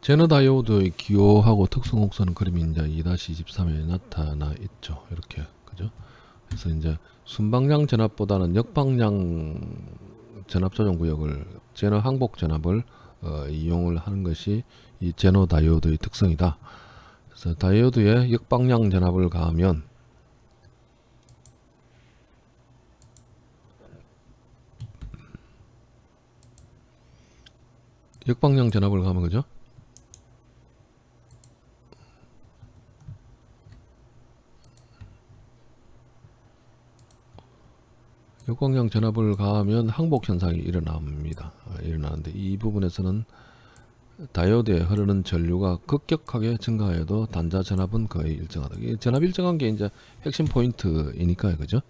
제너 다이오드의 기호하고 특성 곡선은 그림이 이제 2-23에 나타나 있죠. 이렇게 그죠? 그래서 이제 순방향 전압보다는 역방향 전압 조정 구역을 제너 항복 전압을 어, 이용을 하는 것이 이 제너 다이오드의 특성이다. 그래서 다이오드에 역방향 전압을 가하면 역방향 전압을 가면 그죠? 역광량 전압을 가하면 항복 현상이 일어납니다. 아, 일어나는데 이 부분에서는 다이오드에 흐르는 전류가 급격하게 증가해도 단자 전압은 거의 일정하다. 이 전압 일정한 게 이제 핵심 포인트이니까요, 그죠?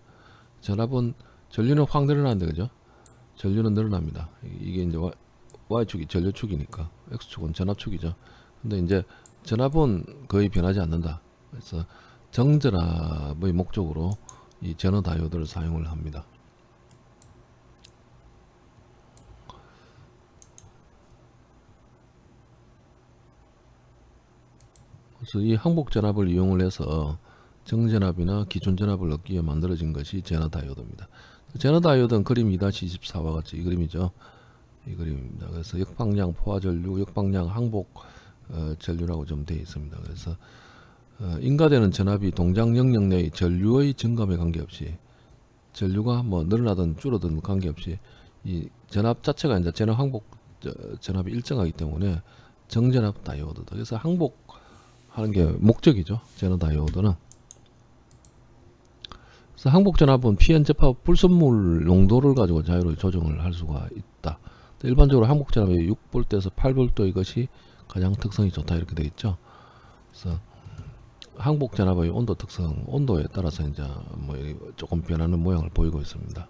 전압은 전류는 확 늘어나는데 그죠? 전류는 늘어납니다. 이게 이제 y축이 전류축이니까 x축은 전압축이죠. 근데 이제 전압은 거의 변하지 않는다. 그래서 정전압의 목적으로 이 제너 다이오드를 사용을 합니다. 그래서 이 항복 전압을 이용을 해서 정전압이나 기존 전압을 얻기 위해 만들어진 것이 제너 다이오드입니다. 제너 다이오드는 그림 2-24와 같이 이 그림이죠. 이 그림입니다. 그래서 역방향 포화 전류, 역방향 항복 어, 전류라고 좀 되어 있습니다. 그래서 어, 인가되는 전압이 동작 영역 내의 전류의 증감에 관계없이 전류가 뭐 늘어나든 줄어든 관계없이 이 전압 자체가 이제 전압 항복 전압이 일정하기 때문에 정전압 다이오드다. 그래서 항복 하는 게 목적이죠. 제너 다이오드는. 그래서 항복 전압은 PN 접합 불순물 농도를 가지고 자유롭게 조정을 할 수가 있다. 일반적으로 항복 전압이 6V에서 8V 이것이 가장 특성이 좋다 이렇게 되어 있죠. 그래서 항복 전압의 온도 특성, 온도에 따라서 이제 뭐 조금 변하는 모양을 보이고 있습니다.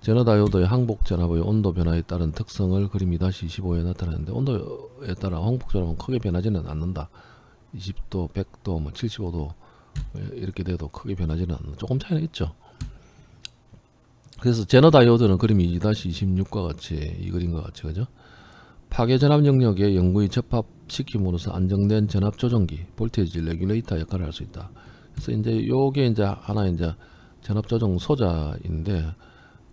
제너 다이오드의 항복 전압의 온도 변화에 따른 특성을 그림 2-25에 나타내는데 온도에 따라 항복 전압은 크게 변하지는 않는다. 20도, 100도, 뭐 75도 이렇게 돼도 크게 변하지는 않는다. 조금 차이는 있죠. 그래서 제너 다이오드는 그림이 2-26과 같이 이 그림과 같이 그죠? 파괴 전압 영역에 영구히 접합시킴으로써 안정된 전압 조정기, voltage regulator 역할을 할 수 있다. 그래서 이제 요게 이제 하나 이제 전압 조정 소자인데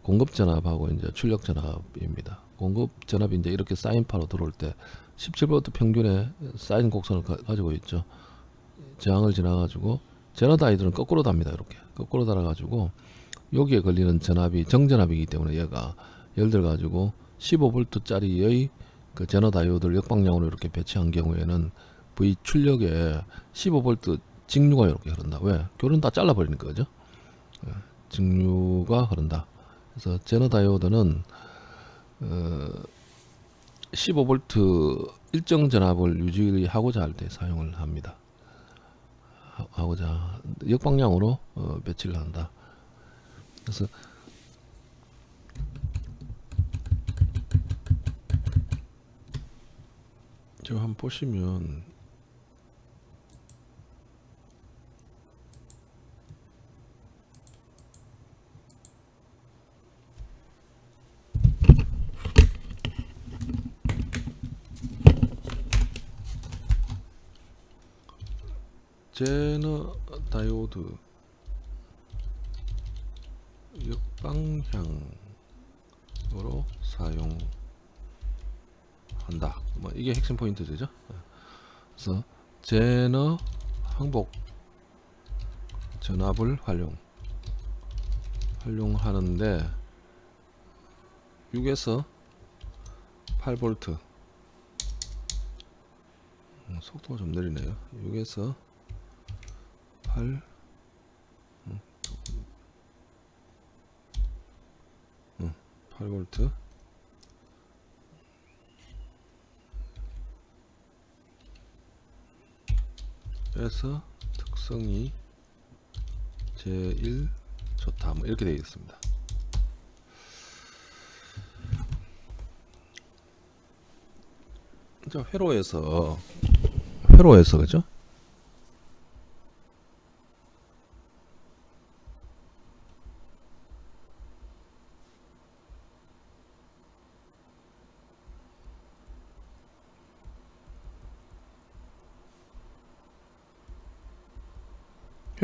공급 전압하고 이제 출력 전압입니다. 공급 전압이 이제 이렇게 사인파로 들어올 때 17V 평균의 사인 곡선을 가, 지고 있죠. 저항을 지나가지고 제너다이들은 거꾸로 답니다. 이렇게 거꾸로 달아가지고 여기에 걸리는 전압이 정전압이기 때문에 얘가 예를 들어 가지고 15V짜리의 그 제너 다이오드를 역방향으로 이렇게 배치한 경우에는 V 출력에 15V 직류가 이렇게 흐른다. 왜? 교는 다 잘라버리니까 그죠? 예, 직류가 흐른다. 그래서 제너 다이오드는 어 15V 일정 전압을 유지하고자 할 때 사용을 합니다. 하고자 역방향으로 어, 배치를 한다. 그래서 지금 한번 보시면 제너 다이오드 역방향으로 사용한다. 뭐 이게 핵심 포인트 되죠. 그래서 제너 항복 전압을 활용 활용하는데 6에서 8V 음, 속도가 좀 느리네요 6에서 8 8V 에서 특성이 제1 좋다. 뭐 이렇게 되어 있습니다. 자 회로에서. 회로에서 그죠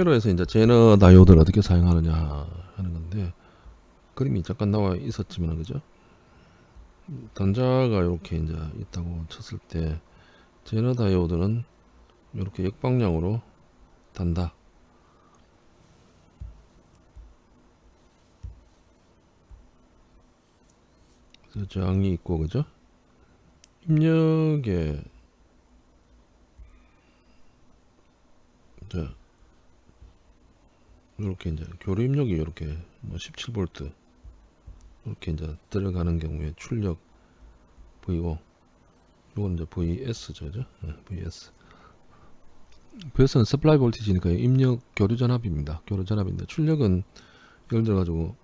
회로에서 이제 제너 다이오드를 어떻게 사용하느냐 하는 건데 그림이 잠깐 나와 있었지만 그죠? 단자가 이렇게 이제 있다고 쳤을 때 제너 다이오드는 이렇게 역방향으로 단다. 그래서 저항이 있고 그죠? 입력에 자 이렇게 이제 교류 입력이 이렇게 뭐 17V 이렇게 이제 들어가는 경우에 출력 V5 이건 이제 VS죠, 그죠? 네, VS. VS는 서플라이 볼티지니까 입력 교류 전압입니다. 교류 전압인데 출력은 예를 들어 가지고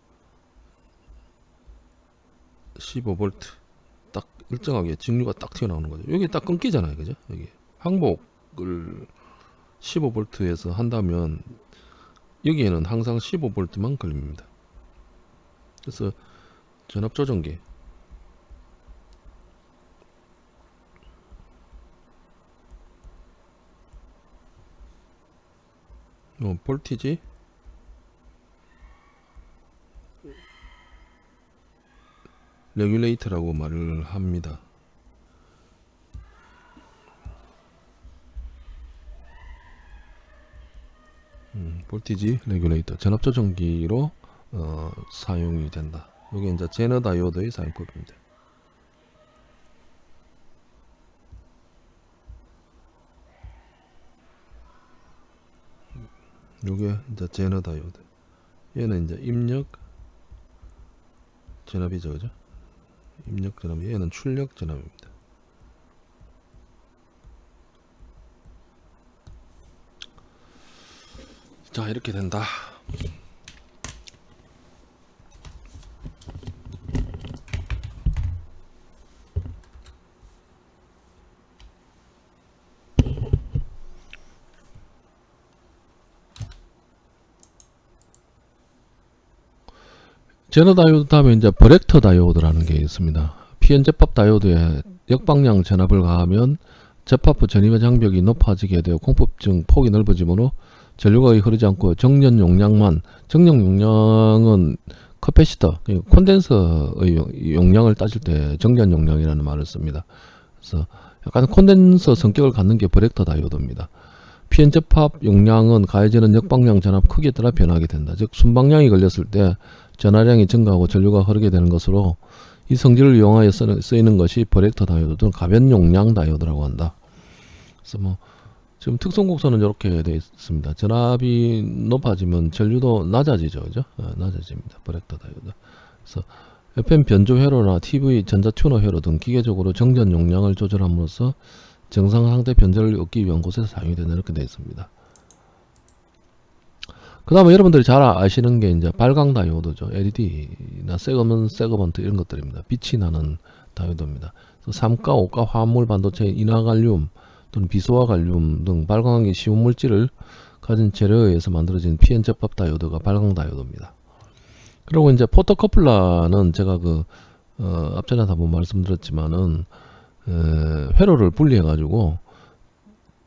15V 딱 일정하게 직류가 딱 튀어나오는 거죠. 여기 딱 끊기잖아요, 그죠? 여기 항복을 15V에서 한다면 여기에는 항상 15V만 걸립니다. 그래서 전압 조정기 어, 볼티지 레귤레이터라고 말을 합니다. voltage regulator 전압 조정기로 어, 사용이 된다. 이게 이제 제너 다이오드의 사용법입니다. 요게 이제 제너 다이오드. 얘는 이제 입력 전압이죠, 그죠? 입력 전압, 얘는 출력 전압입니다. 자, 이렇게 된다. 제너 다이오드 다음에 이제 브렉터 다이오드라는 게 있습니다. PN 제팝 다이오드에 역방향 전압을 가하면 접합 전위의 장벽이 높아지게 되어 공핍층 폭이 넓어지므로 전류가 흐르지 않고 정전 용량만 정전 용량은 커패시터 콘덴서의 용량을 따질 때 정전 용량이라는 말을 씁니다. 그래서 약간 콘덴서 성격을 갖는 게 버랙터 다이오드입니다. PN 접합 용량은 가해지는 역방향 전압 크기에 따라 변하게 된다. 즉 순방향이 걸렸을 때 전하량이 증가하고 전류가 흐르게 되는 것으로 이 성질을 이용하여 쓰이는 것이 버랙터 다이오드 또는 가변 용량 다이오드라고 한다. 그래서 뭐 지금 특성곡선은 이렇게 되어 있습니다. 전압이 높아지면 전류도 낮아지죠, 그죠? 어, 낮아집니다. 버랙터 다이오드. 그래서 FM 변조 회로나 TV 전자 튜너 회로 등 기계적으로 정전 용량을 조절함으로써 정상 상태 변절을 얻기 위한 곳에서 사용이 되는 이렇게 되어 있습니다. 그 다음에 여러분들이 잘 아시는 게 이제 발광 다이오드죠. LED나 segment segment 이런 것들입니다. 빛이 나는 다이오드입니다. 삼가, 오가 화합물 반도체 인화갈륨 또는 비소화 갈륨 등 발광하기 쉬운 물질을 가진 재료에 의해서 만들어진 접합 다이오드가 발광 다이오드입니다. 그리고 이제 포토커플러는 제가 그 어, 앞전에도 한번 말씀드렸지만은 에, 회로를 분리해 가지고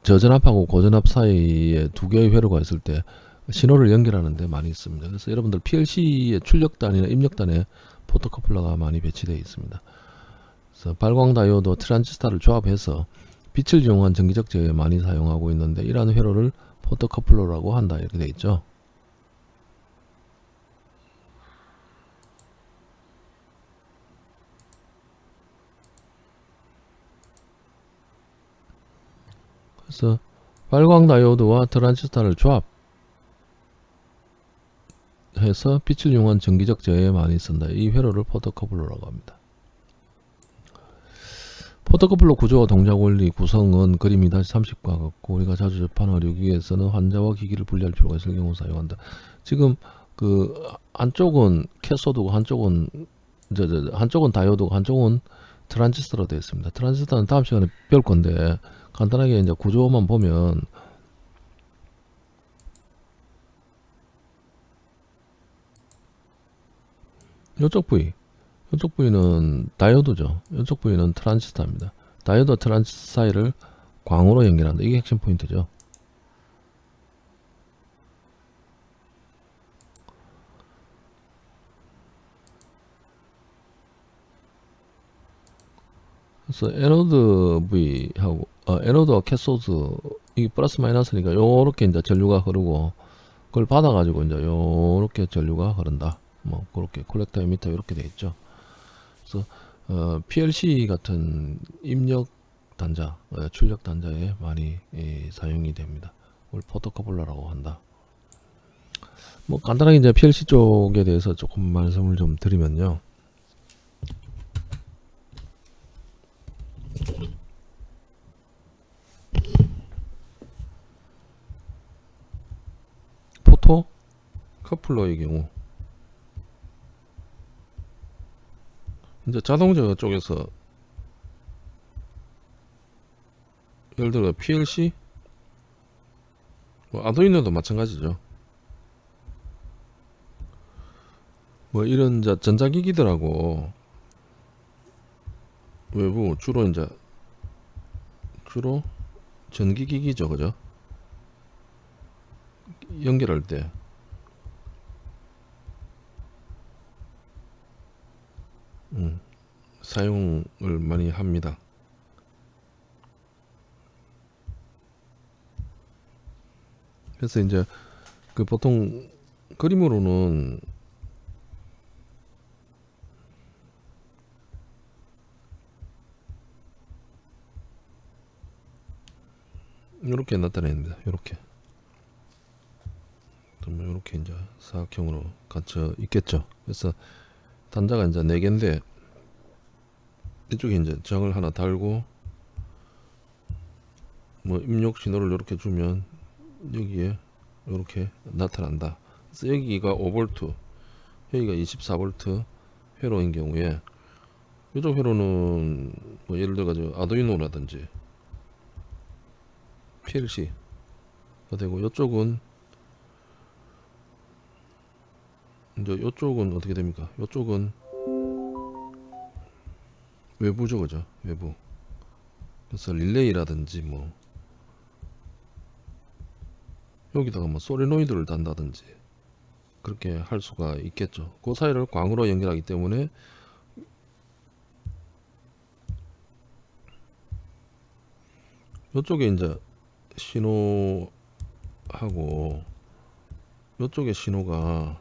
저전압하고 고전압 사이에 두 개의 회로가 있을 때 신호를 연결하는 데 많이 있습니다. 그래서 여러분들 PLC의 출력단이나 입력단에 photocoupler가 많이 배치되어 있습니다. 그래서 발광 다이오드 트란지스타를 조합해서 빛을 이용한 전기적 제어에 많이 사용하고 있는데 이러한 회로를 photocoupler라고 한다 이렇게 되어 있죠. 그래서 발광 다이오드와 트란지스타를 조합 해서 빛을 이용한 전기적 제어에 많이 쓴다. 이 회로를 포토커플러라고 합니다. 포토커플러 구조와 동작 원리 구성은 그림이 다시 30과 같고 우리가 자주 접하는 의료기에서는 환자와 기기를 분리할 필요가 있을 경우 사용한다. 지금 그 한쪽은 캐소드고 한쪽은 저, 저, 한쪽은 다이오드고 한쪽은 트란지스터로 되어 있습니다. 트란지스터는 다음 시간에 배울 건데 간단하게 이제 구조만 보면 이쪽 부위 이쪽 부위는 다이오드죠. 이쪽 부위는 트랜지스터입니다. 다이오드 트랜지스터 사이를 광으로 연결한다. 이게 핵심 포인트죠. 그래서 애노드 V하고 어, 아, 애노드와 캐소드 이게 플러스 마이너스니까 요렇게 이제 전류가 흐르고 그걸 받아 가지고 이제 요렇게 전류가 흐른다 뭐 그렇게 콜렉터 에미터 이렇게 돼 있죠 그래서 어, PLC 같은 입력 단자, 어, 출력 단자에 많이 예, 사용이 됩니다. 그걸 포토커플러라고 한다. 뭐 간단하게 이제 PLC 쪽에 대해서 조금 말씀을 좀 드리면요. 포토 커플러의 경우 이제 자동차 쪽에서 예를 들어 PLC 뭐 아두이노도 마찬가지죠. 뭐 이런 이제 전자기기들하고 외부 주로 이제 주로 전기기기죠, 그죠? 연결할 때 음, 사용을 많이 합니다. 그래서 이제 그 보통 그림으로는 이렇게 나타냅니다. 이렇게 뭐 이렇게 이제 사각형으로 갇혀 있겠죠. 그래서 단자가 이제 네 개인데 이쪽에 이제 정을 하나 달고 뭐 입력 신호를 이렇게 주면 여기에 이렇게 나타난다. 그래서 여기가 5V, 여기가 24V 회로인 경우에 이쪽 회로는 뭐 예를 들어 가지고 아두이노라든지 PLC가 되고 이쪽은 이제 이쪽은 어떻게 됩니까? 이쪽은 외부죠, 그죠? 외부. 그래서 릴레이라든지 뭐 여기다가 뭐 소리노이드를 단다든지 그렇게 할 수가 있겠죠. 그 사이를 광으로 연결하기 때문에 이쪽에 이제 신호하고 이쪽에 신호가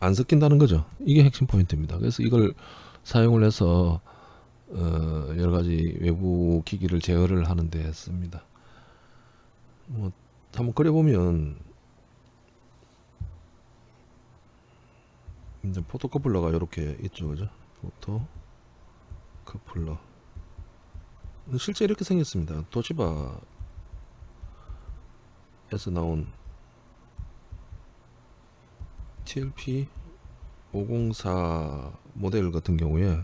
안 섞인다는 거죠. 이게 핵심 포인트입니다. 그래서 이걸 사용을 해서 어, 여러 가지 외부 기기를 제어를 하는데 씁니다. 뭐 한번 그려보면 이제 포토 커플러가 이렇게 있죠, 그죠? 포토 커플러. 실제 이렇게 생겼습니다. 도시바에서 나온 TLP 504 모델 같은 경우에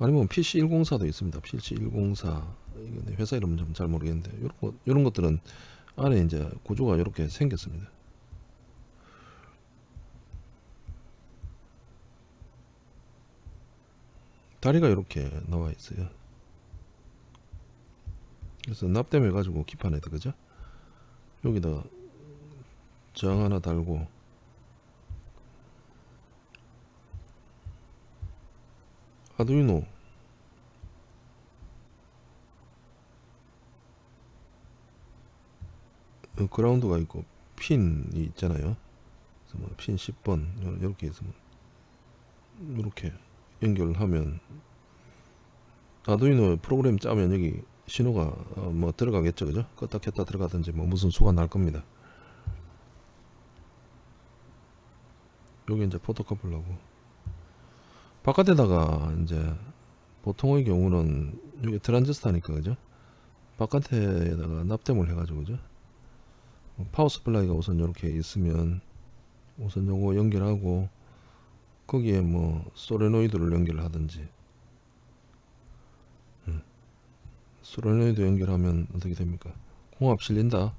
아니면 PC 104도 있습니다. PC 104 이거 회사 이름 좀잘 모르겠는데 이런 것 이런 것들은 안에 이제 구조가 이렇게 생겼습니다. 다리가 이렇게 나와 있어요. 그래서 납땜해 가지고 기판에다 그죠? 여기다 정 하나 달고 아두이노 어, 그라운드가 있고 핀이 있잖아요. 그래서 뭐 핀 10번 이렇게 해서 이렇게 연결하면 아두이노 프로그램 짜면 여기 신호가 어, 뭐 들어가겠죠, 그죠? 껐다 켰다 들어가든지 뭐 무슨 수가 날 겁니다. 여기 이제 photocoupler고 바깥에다가 이제 보통의 경우는 여기 트란지스타니까 그죠? 바깥에다가 납땜을 해 가지고 그죠? power supply가 우선 이렇게 있으면 우선 요거 연결하고 거기에 뭐 소레노이드를 연결을 하든지 음. 소레노이드 연결하면 어떻게 됩니까? 공합 실린다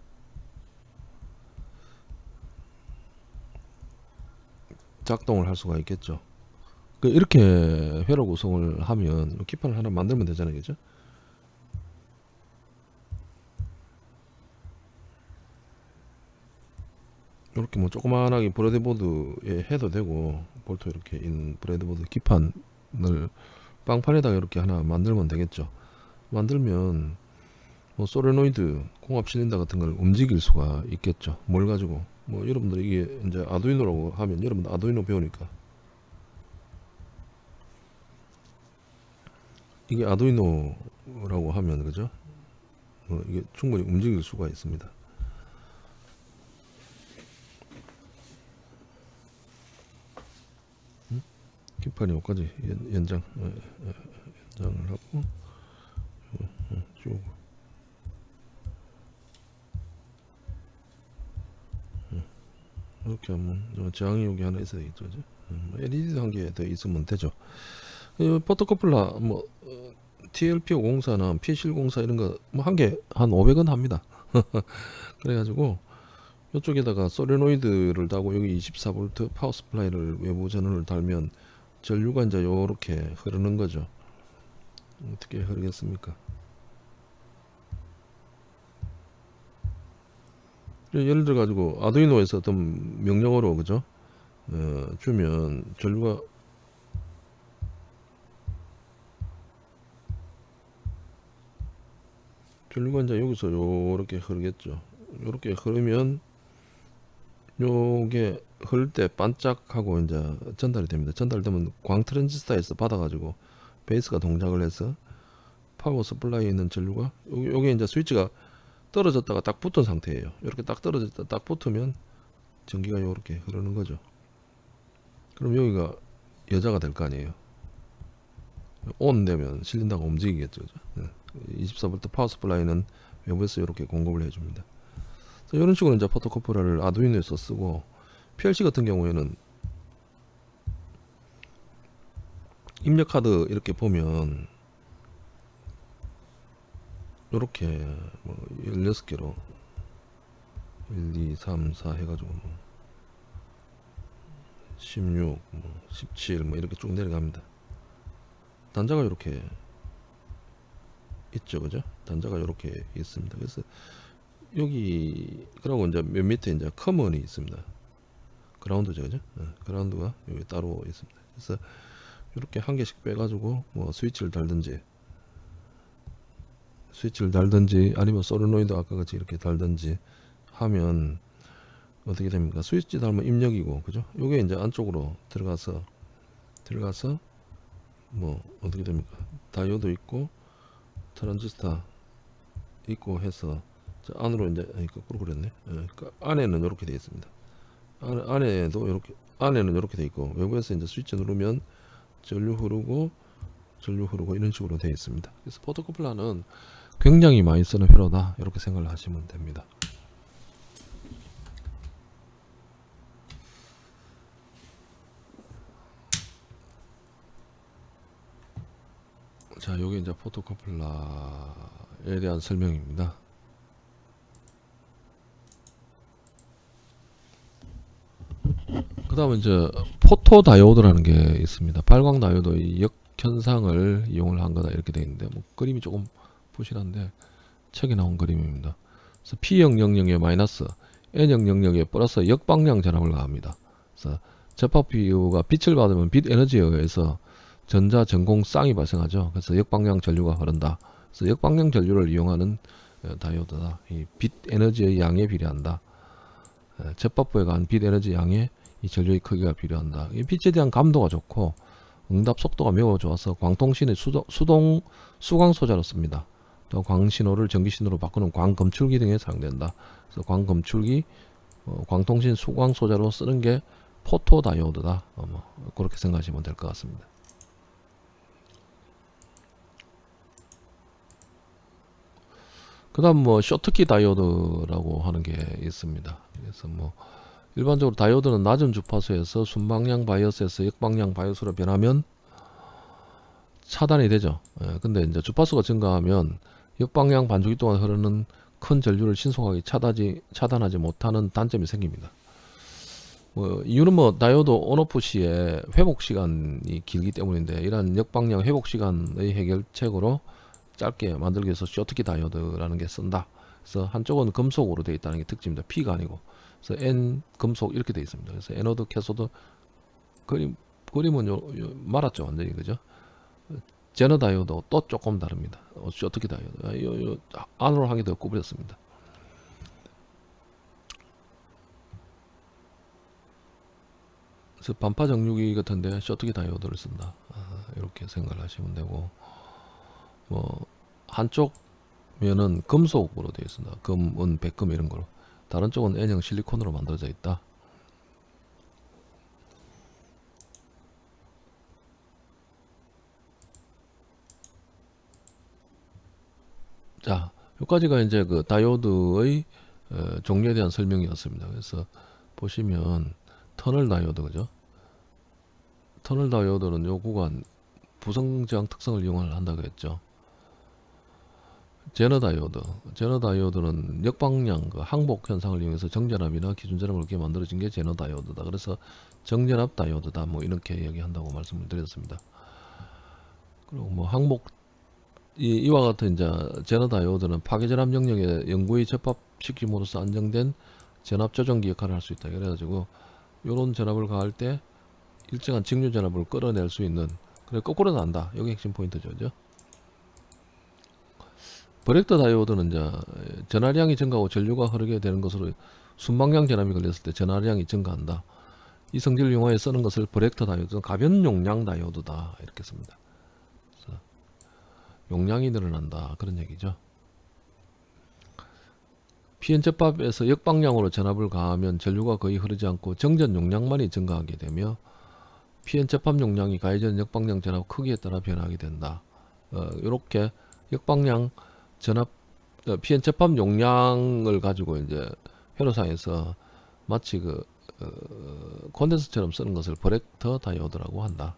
작동을 할 수가 있겠죠 그 이렇게 회로 구성을 하면 기판을 하나 만들면 되잖아요 그죠 이렇게 뭐 조그만하게 breadboard에 해도 되고 볼트 이렇게 있는 breadboard 기판을 빵판에다가 이렇게 하나 만들면 되겠죠. 만들면 뭐 솔레노이드 공압 실린더 같은 걸 움직일 수가 있겠죠. 뭘 가지고 뭐 여러분들 이게 이제 아두이노라고 하면 여러분들 아두이노 배우니까 이게 아두이노라고 하면 그죠? 뭐 이게 충분히 움직일 수가 있습니다. 음? 기판이 여기까지 연, 연장 어, 어, 연장을 하고 어, 어, 쭉 어, 이렇게 하면 어, 저항이 여기 하나 있어야 되겠죠 그죠? 음, LED 한개 더 있으면 되죠 이 photocoupler 뭐 어, TLP 504나 P704 이런 거 뭐 한개한 500원 합니다. 그래가지고 이쪽에다가 솔레노이드를 달고 여기 24V power supply를 외부 전원을 달면 전류가 이제 요렇게 흐르는 거죠. 어떻게 흐르겠습니까? 예를 들어 가지고 아두이노에서 어떤 명령어로 그죠? 어, 주면 전류가 전류가 이제 여기서 요렇게 흐르겠죠. 요렇게 흐르면 요게 흐를 때 반짝하고 이제 전달이 됩니다. 전달되면 광 트랜지스터에서 받아 가지고 베이스가 동작을 해서 power supply에 있는 전류가 요게, 요게 이제 스위치가 떨어졌다가 딱 붙은 상태예요. 이렇게 딱 떨어졌다 딱 붙으면 전기가 요렇게 흐르는 거죠. 그럼 여기가 여자가 될 거 아니에요 on 되면 실린더가 움직이겠죠 그죠? 24V power supply는 외부에서 이렇게 공급을 해줍니다 이런 식으로 이제 photocoupler를 아두이노에서 쓰고 PLC 같은 경우에는 입력 카드 이렇게 보면 이렇게 뭐 16개로 1, 2, 3, 4 해가지고 뭐 16, 뭐 17, 뭐 이렇게 쭉 내려갑니다. 단자가 이렇게 있죠, 그죠? 단자가 이렇게 있습니다. 그래서 여기 그리고 이제 맨 밑에 이제 커먼이 있습니다. 그라운드죠, 그죠? 네, 그라운드가 여기 따로 있습니다. 그래서 이렇게 한 개씩 빼 가지고 뭐 스위치를 달든지 스위치를 달든지 아니면 소르노이드 아까 같이 이렇게 달든지 하면 어떻게 됩니까? 스위치 달면 입력이고 그죠? 요게 이제 안쪽으로 들어가서 들어가서 뭐 어떻게 됩니까? 다이오도 있고 트랜지스터 있고 해서 저 안으로 이제 거꾸로 그랬네. 예, 그러니까 안에는 이렇게 되어 있습니다. 안, 안에도 이렇게 안에는 이렇게 되어 있고 외부에서 이제 스위치 누르면 전류 흐르고 전류 흐르고 이런 식으로 되어 있습니다. 그래서 포토코플러는 굉장히 많이 쓰는 회로다 이렇게 생각을 하시면 됩니다. 자, 요게 이제 포토코플러에 대한 설명입니다. 그 다음에 이제 포토 다이오드라는 게 있습니다. 발광 다이오드의 역현상을 이용을 한 거다 이렇게 되어 있는데 뭐 그림이 조금 부실한데 책에 나온 그림입니다. 그래서 P000에 마이너스 N000에 플러스 역방향 전압을 가합니다. 그래서 접합비유가 빛을 받으면 빛 에너지에 의해서 전자 전공 쌍이 발생하죠. 그래서 역방향 전류가 흐른다. 그래서 역방향 전류를 이용하는 어, 다이오드다. 이 빛 에너지의 양에 비례한다. 접합부에 간 빛 에너지 양에 이 전류의 크기가 필요한다. 이 빛에 대한 감도가 좋고 응답 속도가 매우 좋아서 광통신의 수동, 수동 수광 소자로 씁니다. 또 광신호를 전기신호로 바꾸는 광검출기 등에 사용된다. 그래서 광검출기, 어, 광통신 수광 소자로 쓰는 게 포토다이오드다. 어, 뭐 그렇게 생각하시면 될 것 같습니다. 그 다음 뭐 쇼트키 다이오드라고 하는 게 있습니다. 그래서 뭐 일반적으로 다이오드는 낮은 주파수에서 순방향 바이어스에서 역방향 바이어스로 변하면 차단이 되죠. 예, 근데 이제 주파수가 증가하면 역방향 반주기 동안 흐르는 큰 전류를 신속하게 차단하지, 차단하지 못하는 단점이 생깁니다. 뭐 이유는 뭐 다이오드 on-off 시에 회복 시간이 길기 때문인데 이러한 역방향 회복 시간의 해결책으로 짧게 만들기 위해서 쇼트키 다이오드라는 게 쓴다. 그래서 한쪽은 금속으로 되어 있다는 게 특징입니다. P가 아니고. 그래서 N 금속 이렇게 되어 있습니다. 그래서 애노드 캐소드 그림 그림은 요, 요 말았죠 완전히 그죠? 제너 다이오드 또 조금 다릅니다. 어, 어떻게 다이오드? 아, 요, 요 안으로 한 개 더 구부렸습니다. 그래서 반파 정류기 같은데 쇼트키 다이오드를 쓴다. 아, 이렇게 생각을 하시면 되고 뭐 한쪽 면은 금속으로 되어 있습니다. 금, 은, 백금 이런 거로. 다른 쪽은 N형 실리콘으로 만들어져 있다. 자, 여기까지가 이제 그 다이오드의 어, 종류에 대한 설명이었습니다. 그래서 보시면 터널 다이오드 그죠? 터널 다이오드는 요 구간 부성 저항 특성을 이용을 한다고 했죠. 제너 다이오드, 제너 다이오드는 역방향 그 항복 현상을 이용해서 정전압이나 기준전압을 이렇게 만들어진 게 제너 다이오드다. 그래서 정전압 다이오드다. 뭐 이렇게 이야기한다고 말씀을 드렸습니다. 그리고 뭐 항복 이, 이와 같은 이제 제너 다이오드는 파괴전압 영역에 영구히 접합시킴으로써 안정된 전압 조정기 역할을 할 수 있다. 그래가지고 요런 전압을 가할 때 일정한 직류 전압을 끌어낼 수 있는 그래 거꾸로 난다. 여기 핵심 포인트죠. 그죠? 브렉터 다이오드는 이제 전하량이 증가하고 전류가 흐르게 되는 것으로 순방향 전압이 걸렸을 때 전하량이 증가한다. 이 성질을 이용하여 쓰는 것을 브렉터 다이오드는 가변 용량 다이오드다 이렇게 씁니다. 용량이 늘어난다 그런 얘기죠. 접합에서 역방향으로 전압을 가하면 전류가 거의 흐르지 않고 정전 용량만이 증가하게 되며 접합 용량이 가해지는 역방향 전압 크기에 따라 변하게 된다. 어, 이렇게 역방향 전압 어, PN 접합 용량을 가지고 이제 회로상에서 마치 그 어, 콘덴서처럼 쓰는 것을 브렉터 다이오드라고 한다.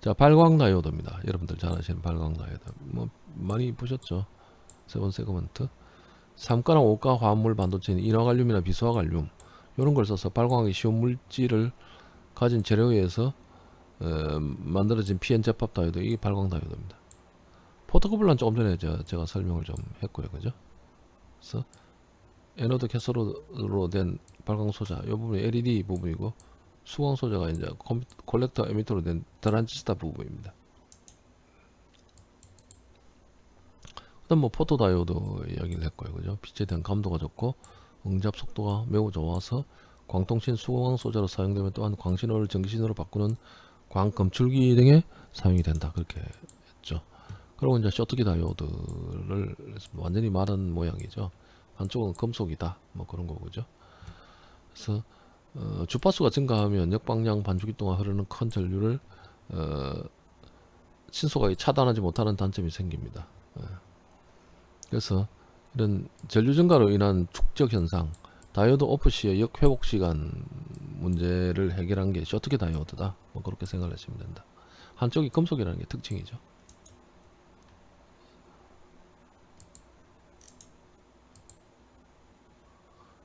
자 발광 다이오드입니다. 여러분들 잘 아시는 발광 다이오드 뭐 많이 보셨죠? seven segment 3가랑 5가 화합물 반도체인 인화갈륨이나 비수화갈륨 이런 걸 써서 발광하기 쉬운 물질을 가진 재료에 의해서 어, 만들어진 PN 접합 다이오드 이게 발광 다이오드입니다. photocoupler란 조금 전에 저, 제가 설명을 좀 했고요, 그죠? 그래서 애노드 캐소드로 된 발광 소자 이 부분이 LED 부분이고 수광 소자가 이제 콜렉터 에미터로 된 트란지스타 부분입니다. 그다음 뭐 포토 다이오드 이야기를 했고요, 그죠? 빛에 대한 감도가 좋고 응답 속도가 매우 좋아서 광통신 수광 소자로 사용되면 또한 광신호를 전기신호로 바꾸는 광 검출기 등에 사용이 된다 그렇게 했죠. 그리고 이제 쇼트키 다이오드를 완전히 마른 모양이죠. 한쪽은 금속이다 뭐 그런 거죠. 그래서 어, 주파수가 증가하면 역방향 반주기 동안 흐르는 큰 전류를 어, 신속하게 차단하지 못하는 단점이 생깁니다. 예. 그래서 이런 전류 증가로 인한 축적 현상, 다이오드 오프 시의 역회복 시간 문제를 해결한 게 쇼트기 다이오드다. 뭐 그렇게 생각을 하시면 된다. 한쪽이 금속이라는 게 특징이죠.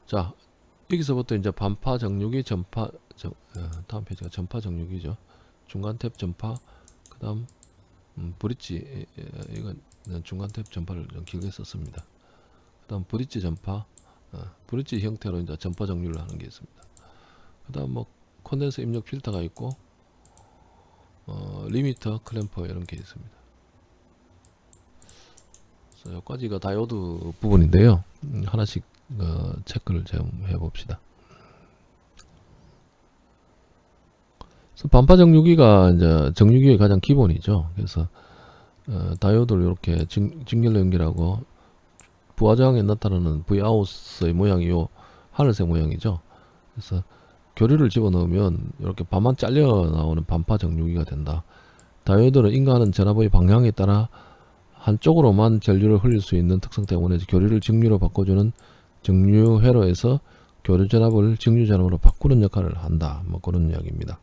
자, 여기서부터 이제 반파 정류기 전파 저, 어, 다음 페이지가 전파 정류기죠. 중간 탭 전파 그 다음 음, 브릿지 이건 중간 탭 전파를 좀 길게 썼습니다. 그 다음 브릿지 전파 어, 브릿지 형태로 이제 전파 정류를 하는 게 있습니다. 그 다음 뭐 콘덴서 입력 필터가 있고 어, limiter clamper 이런 게 있습니다. 그래서 여기까지가 다이오드 부분인데요. 음, 하나씩 어, 체크를 좀 해봅시다. 반파 정류기가 이제 정류기의 가장 기본이죠. 그래서 어, 다이오드를 이렇게 진, 진결로 연결하고 부하저항에 나타나는 V아웃의 모양이 요 하늘색 모양이죠. 그래서 교류를 집어넣으면 이렇게 반만 잘려 나오는 반파 정류기가 된다. 다이오드는 인가하는 전압의 방향에 따라 한쪽으로만 전류를 흘릴 수 있는 특성 때문에 교류를 직류로 바꿔주는 정류 회로에서 교류 전압을 직류 전압으로 바꾸는 역할을 한다. 뭐 그런 이야기입니다.